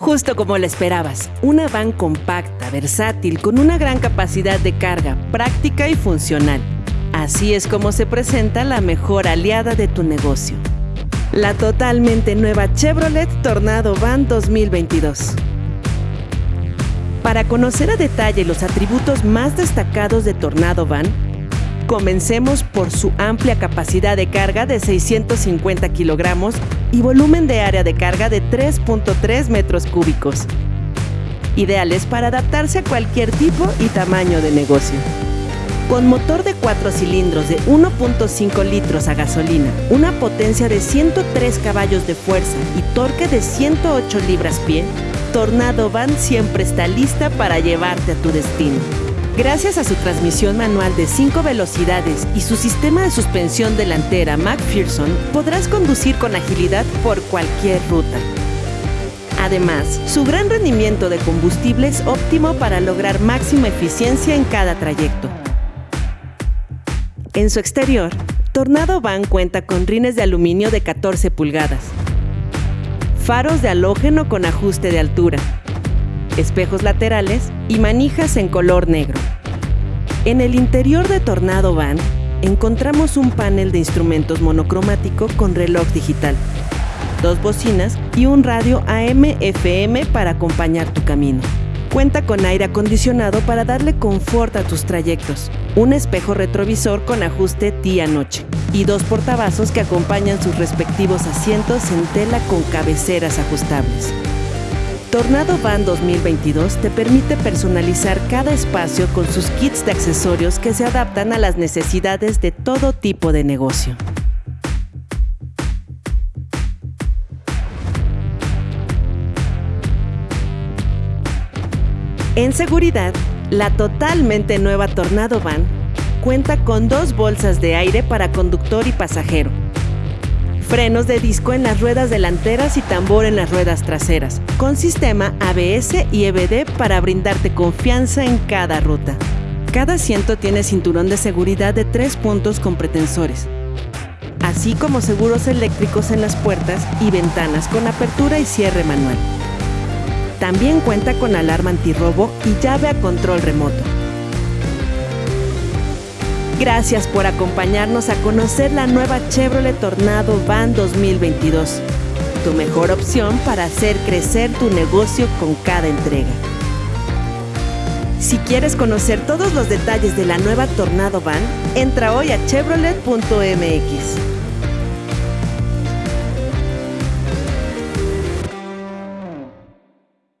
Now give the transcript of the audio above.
Justo como lo esperabas, una van compacta, versátil, con una gran capacidad de carga, práctica y funcional. Así es como se presenta la mejor aliada de tu negocio. La totalmente nueva Chevrolet Tornado Van 2022. Para conocer a detalle los atributos más destacados de Tornado Van, comencemos por su amplia capacidad de carga de 650 kilogramos y volumen de área de carga de 3.3 metros cúbicos, ideales para adaptarse a cualquier tipo y tamaño de negocio. Con motor de 4 cilindros de 1.5 litros a gasolina, una potencia de 103 caballos de fuerza y torque de 108 libras-pie, Tornado Van siempre está lista para llevarte a tu destino. Gracias a su transmisión manual de 5 velocidades y su sistema de suspensión delantera McPherson, podrás conducir con agilidad por cualquier ruta. Además, su gran rendimiento de combustible es óptimo para lograr máxima eficiencia en cada trayecto. En su exterior, Tornado Van cuenta con rines de aluminio de 14 pulgadas, faros de halógeno con ajuste de altura, espejos laterales y manijas en color negro. En el interior de Tornado Van encontramos un panel de instrumentos monocromático con reloj digital, dos bocinas y un radio AM-FM para acompañar tu camino. Cuenta con aire acondicionado para darle confort a tus trayectos, un espejo retrovisor con ajuste día-noche y dos portavasos que acompañan sus respectivos asientos en tela con cabeceras ajustables. Tornado Van 2022 te permite personalizar cada espacio con sus kits de accesorios que se adaptan a las necesidades de todo tipo de negocio. En seguridad, la totalmente nueva Tornado Van cuenta con dos bolsas de aire para conductor y pasajero, frenos de disco en las ruedas delanteras y tambor en las ruedas traseras, con sistema ABS y EBD para brindarte confianza en cada ruta. Cada asiento tiene cinturón de seguridad de tres puntos con pretensores, así como seguros eléctricos en las puertas y ventanas con apertura y cierre manual. También cuenta con alarma antirrobo y llave a control remoto. Gracias por acompañarnos a conocer la nueva Chevrolet Tornado Van 2022, tu mejor opción para hacer crecer tu negocio con cada entrega. Si quieres conocer todos los detalles de la nueva Tornado Van, entra hoy a chevrolet.mx.